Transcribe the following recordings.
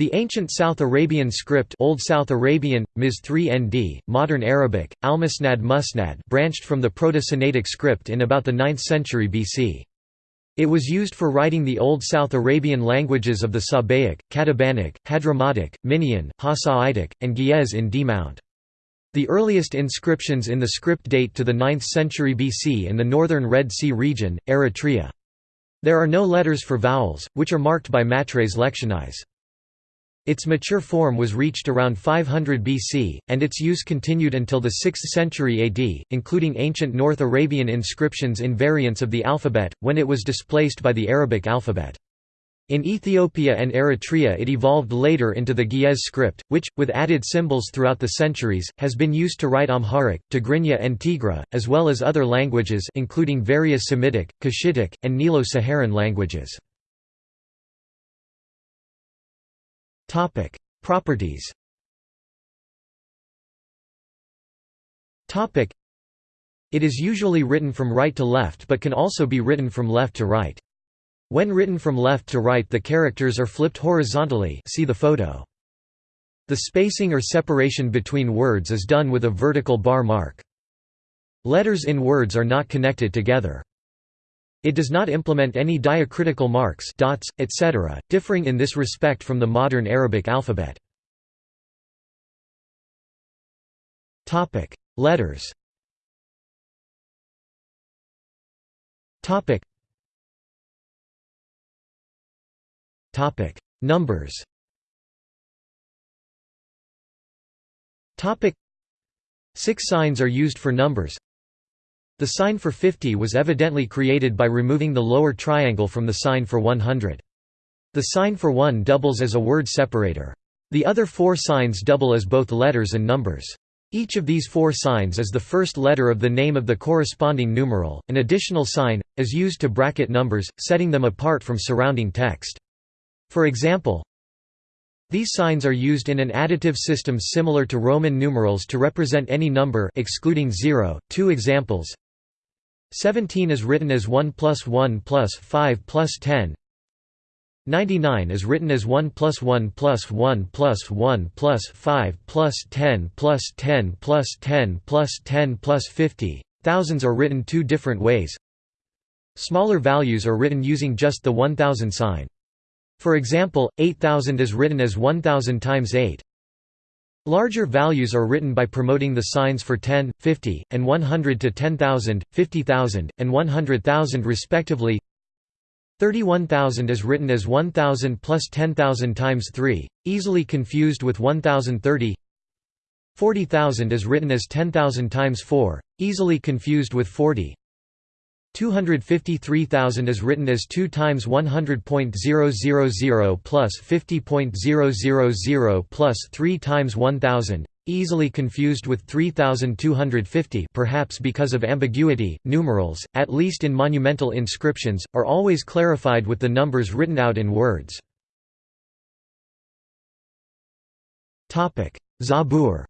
The ancient South Arabian script Old South Arabian, Ms 3nd, Modern Arabic, Almusnad Musnad branched from the Proto-Sinaitic script in about the 9th century BC. It was used for writing the Old South Arabian languages of the Sabaic, Katabanic, Hadramautic, Minaean, Hassaitic, and Ge'ez in D-Mount. The earliest inscriptions in the script date to the 9th century BC in the northern Red Sea region, Eritrea. There are no letters for vowels, which are marked by matres lectionis. Its mature form was reached around 500 BC, and its use continued until the 6th century AD, including ancient North Arabian inscriptions in variants of the alphabet, when it was displaced by the Arabic alphabet. In Ethiopia and Eritrea it evolved later into the Ge'ez script, which, with added symbols throughout the centuries, has been used to write Amharic, Tigrinya and Tigre, as well as other languages including various Semitic, Cushitic, and Nilo-Saharan languages. Topic: Properties. Topic: It is usually written from right to left but can also be written from left to right. When written from left to right the characters are flipped horizontally see the photo. The spacing or separation between words is done with a vertical bar mark. Letters in words are not connected together. It does not implement any diacritical marks dots, etc., differing in this respect from the modern Arabic alphabet. Letters. Numbers. Six signs are used for numbers the sign for 50 was evidently created by removing the lower triangle from the sign for 100. The sign for 1 doubles as a word separator. The other four signs double as both letters and numbers. Each of these four signs is the first letter of the name of the corresponding numeral. An additional sign is used to bracket numbers, setting them apart from surrounding text. For example, these signs are used in an additive system similar to Roman numerals to represent any number excluding 0. Two examples 17 is written as 1 plus 1 plus 5 plus 10 99 is written as 1 plus 1 plus 1 plus 1 plus 5 plus 10 plus 10 plus 10 plus 10 plus 50. Thousands are written two different ways. Smaller values are written using just the 1000 sign. For example, 8000 is written as 1000 times 8. Larger values are written by promoting the signs for 10, 50, and 100 to 10,000, 50,000, and 100,000 respectively. 31,000 is written as 1,000 plus 10,000 times 3, easily confused with 1,030. 40,000 is written as 10,000 times 4, easily confused with 40. 253,000 is written as 2 times 100.000 plus 50.000 plus 3 times 1000, easily confused with 3250 perhaps because of ambiguity. Numerals, at least in monumental inscriptions, are always clarified with the numbers written out in words. Zabur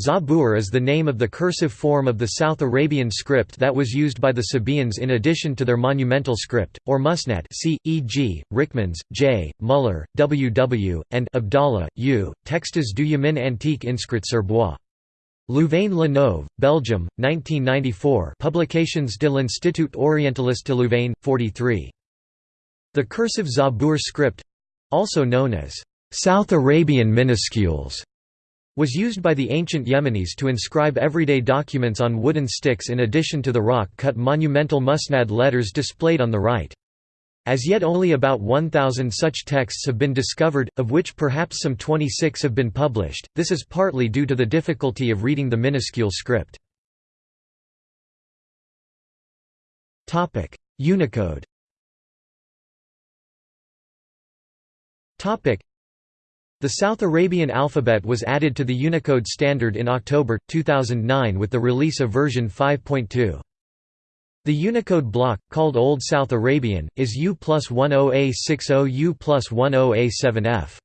Zabur is the name of the cursive form of the South Arabian script that was used by the Sabaeans in addition to their monumental script, or musnad c. e.g., Ryckmans, J., Muller, W. W., and Abdallah, U. Textes du Yamin antique inscrit sur bois. Louvain-la-Neuve, Belgium, 1994 Publications de l'Institut Orientaliste de Louvain, 43. The cursive Zabur script—also known as South Arabian minuscules was used by the ancient Yemenis to inscribe everyday documents on wooden sticks in addition to the rock-cut monumental musnad letters displayed on the right. As yet only about 1,000 such texts have been discovered, of which perhaps some 26 have been published, this is partly due to the difficulty of reading the minuscule script. Unicode the South Arabian alphabet was added to the Unicode standard in October, 2009 with the release of version 5.2. The Unicode block, called Old South Arabian, is U plus 10A60 U plus 10A7F.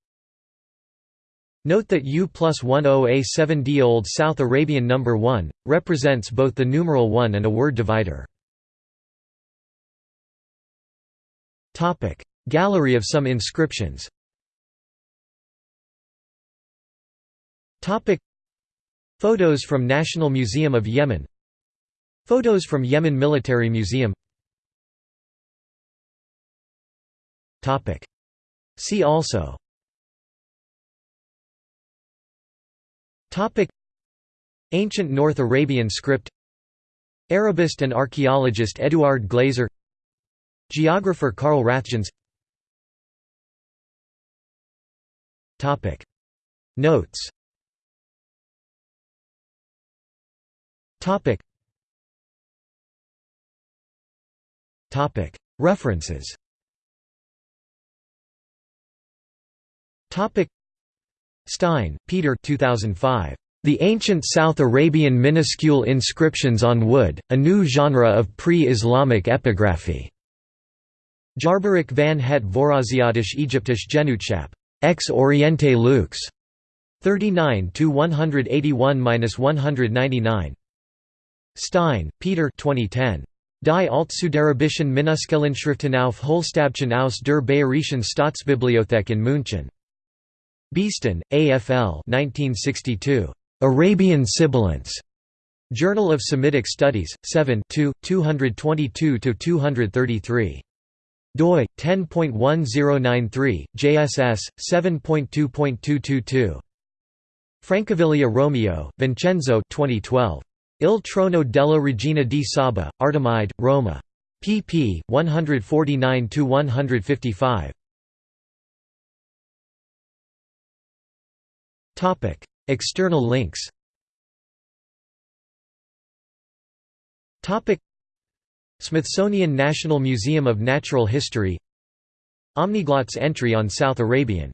Note that U plus 10A7D Old South Arabian number 1, represents both the numeral 1 and a word divider. Gallery of some inscriptions Photos from National Museum of Yemen. Photos from Yemen Military Museum. Topic. See also. Topic. Ancient North Arabian script. Arabist and archaeologist Eduard Glaser Geographer Carl Rathjens Notes References Topic. Stein, Peter 2005. The Ancient South Arabian Minuscule Inscriptions on Wood, a New Genre of Pre-Islamic Epigraphy. Jaarbericht van het Vooraziatisch Egyptisch Genootschap. Ex Oriente Lux. 39 to 181-199. Stein, Peter 2010. Die Altsuderabischen Minuskelinschriften auf Holzstabchen aus der Bayerischen Staatsbibliothek in München. Beeston, AFL 1962. Arabian Sibilants. Journal of Semitic Studies, 7 222–233. doi 10.1093 JSS 7.2.222 Francaviglia Romeo Vincenzo 2012 Il Trono della Regina di Saba Artemide Roma. Pp 149 155 Topic External links. Smithsonian National Museum of Natural History. Omniglot's entry on South Arabian